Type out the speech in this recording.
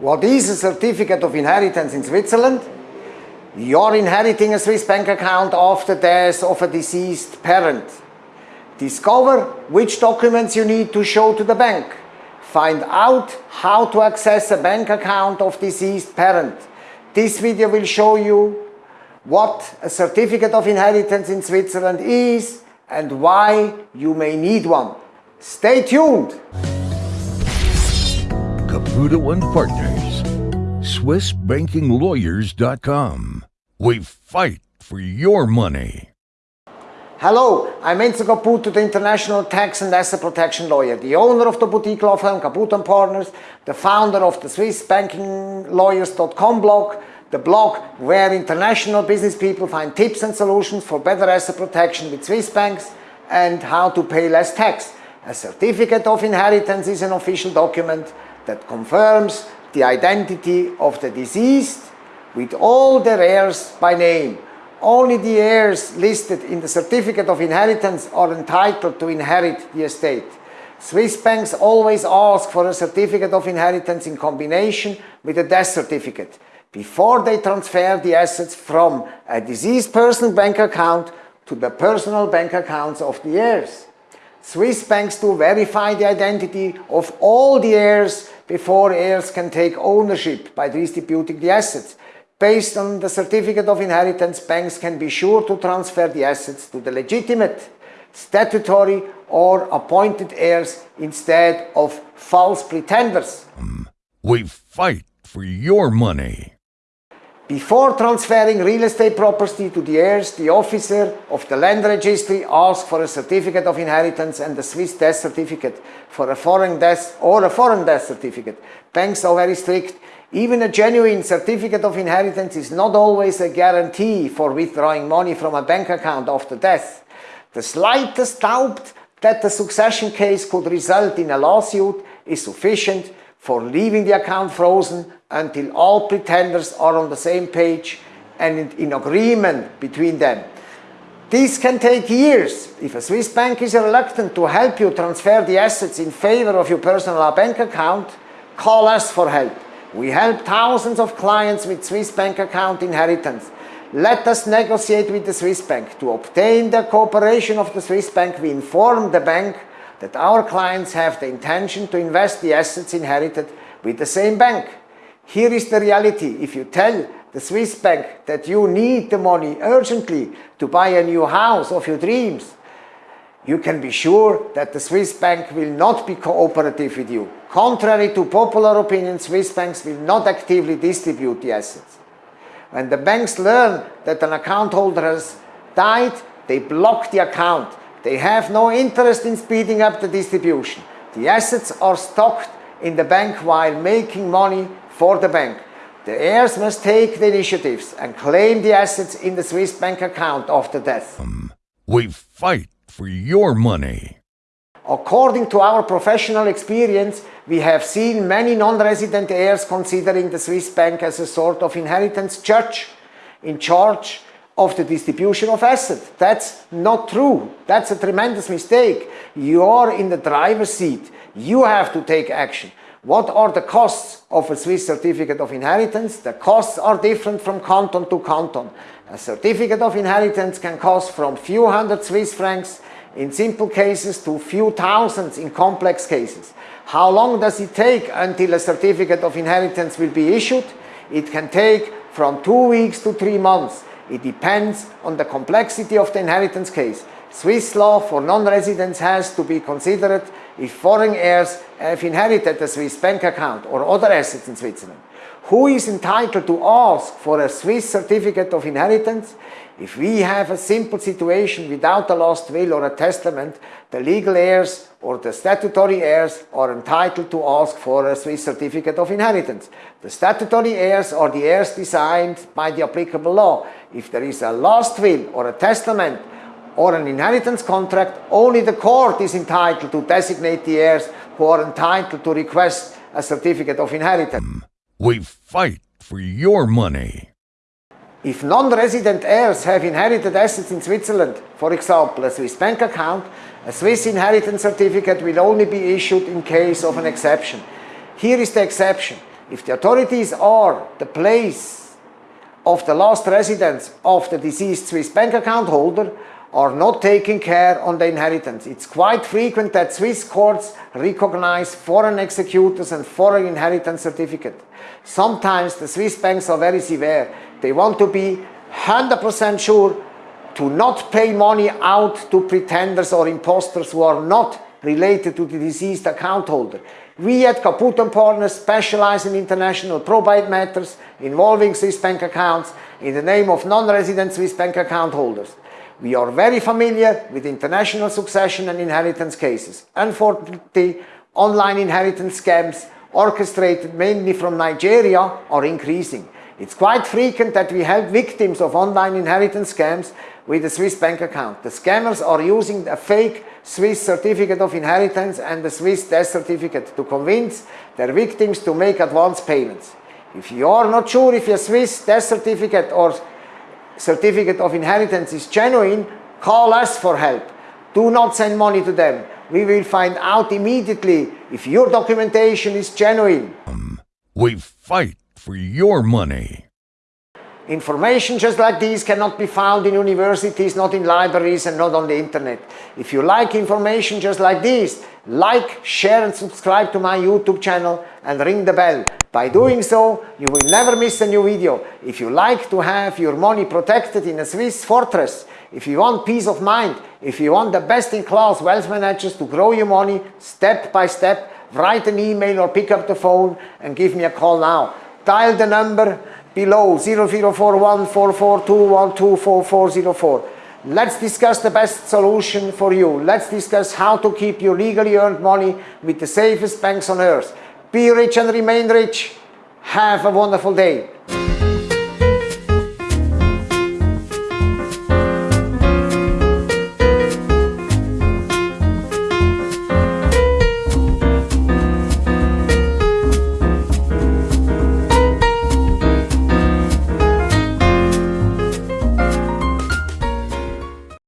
What is a certificate of inheritance in Switzerland? You're inheriting a Swiss bank account after death of a deceased parent. Discover which documents you need to show to the bank. Find out how to access a bank account of deceased parent. This video will show you what a certificate of inheritance in Switzerland is and why you may need one. Stay tuned! Caputo and Partners, SwissBankingLawyers.com. We fight for your money. Hello, I'm Enzo Caputo, the international tax and asset protection lawyer, the owner of the boutique law firm Caputo and Partners, the founder of the SwissBankingLawyers.com blog, the blog where international business people find tips and solutions for better asset protection with Swiss banks and how to pay less tax. A certificate of inheritance is an official document that confirms the identity of the deceased with all their heirs by name. Only the heirs listed in the certificate of inheritance are entitled to inherit the estate. Swiss banks always ask for a certificate of inheritance in combination with a death certificate before they transfer the assets from a deceased person bank account to the personal bank accounts of the heirs. Swiss banks do verify the identity of all the heirs before heirs can take ownership by distributing the assets. Based on the certificate of inheritance, banks can be sure to transfer the assets to the legitimate, statutory or appointed heirs instead of false pretenders. Hmm. We fight for your money. Before transferring real estate property to the heirs, the officer of the land registry asks for a certificate of inheritance and a Swiss death certificate for a foreign death or a foreign death certificate. Banks are very strict. Even a genuine certificate of inheritance is not always a guarantee for withdrawing money from a bank account after death. The slightest doubt that the succession case could result in a lawsuit is sufficient for leaving the account frozen until all pretenders are on the same page and in agreement between them. This can take years. If a Swiss bank is reluctant to help you transfer the assets in favor of your personal bank account, call us for help. We help thousands of clients with Swiss bank account inheritance. Let us negotiate with the Swiss bank. To obtain the cooperation of the Swiss bank, we inform the bank that our clients have the intention to invest the assets inherited with the same bank. Here is the reality. If you tell the Swiss bank that you need the money urgently to buy a new house of your dreams, you can be sure that the Swiss bank will not be cooperative with you. Contrary to popular opinion, Swiss banks will not actively distribute the assets. When the banks learn that an account holder has died, they block the account they have no interest in speeding up the distribution. The assets are stocked in the bank while making money for the bank. The heirs must take the initiatives and claim the assets in the Swiss bank account after death. Um, we fight for your money. According to our professional experience, we have seen many non-resident heirs considering the Swiss bank as a sort of inheritance judge in charge of the distribution of assets. That's not true. That's a tremendous mistake. You are in the driver's seat. You have to take action. What are the costs of a Swiss certificate of inheritance? The costs are different from canton to canton. A certificate of inheritance can cost from few hundred Swiss francs in simple cases to few thousands in complex cases. How long does it take until a certificate of inheritance will be issued? It can take from two weeks to three months. It depends on the complexity of the inheritance case. Swiss law for non-residents has to be considered if foreign heirs have inherited a Swiss bank account or other assets in Switzerland. Who is entitled to ask for a Swiss certificate of inheritance? If we have a simple situation without a lost will or a testament, the legal heirs or the statutory heirs are entitled to ask for a Swiss certificate of inheritance. The statutory heirs are the heirs designed by the applicable law. If there is a lost will or a testament or an inheritance contract, only the court is entitled to designate the heirs who are entitled to request a certificate of inheritance. Hmm. We fight for your money. If non-resident heirs have inherited assets in Switzerland, for example a Swiss bank account, a Swiss inheritance certificate will only be issued in case of an exception. Here is the exception. If the authorities are the place of the last residence of the deceased Swiss bank account holder are not taking care on the inheritance. It's quite frequent that Swiss courts recognize foreign executors and foreign inheritance certificate. Sometimes the Swiss banks are very severe. They want to be 100% sure to not pay money out to pretenders or imposters who are not related to the deceased account holder. We at Caputo Partners specialize in international probate matters involving Swiss bank accounts in the name of non-resident Swiss bank account holders. We are very familiar with international succession and inheritance cases. Unfortunately, online inheritance scams orchestrated mainly from Nigeria are increasing. It's quite frequent that we help victims of online inheritance scams with a Swiss bank account. The scammers are using a fake Swiss certificate of inheritance and a Swiss death certificate to convince their victims to make advance payments. If you are not sure if your Swiss death certificate or certificate of inheritance is genuine, call us for help. Do not send money to them. We will find out immediately if your documentation is genuine. We fight for your money. Information just like this cannot be found in universities, not in libraries and not on the internet. If you like information just like this, like, share and subscribe to my YouTube channel and ring the bell. By doing so, you will never miss a new video. If you like to have your money protected in a Swiss fortress, if you want peace of mind, if you want the best-in-class wealth managers to grow your money step by step, write an email or pick up the phone and give me a call now. Dial the number below 00414421244404. Let's discuss the best solution for you. Let's discuss how to keep your legally earned money with the safest banks on earth. Be rich and remain rich. Have a wonderful day.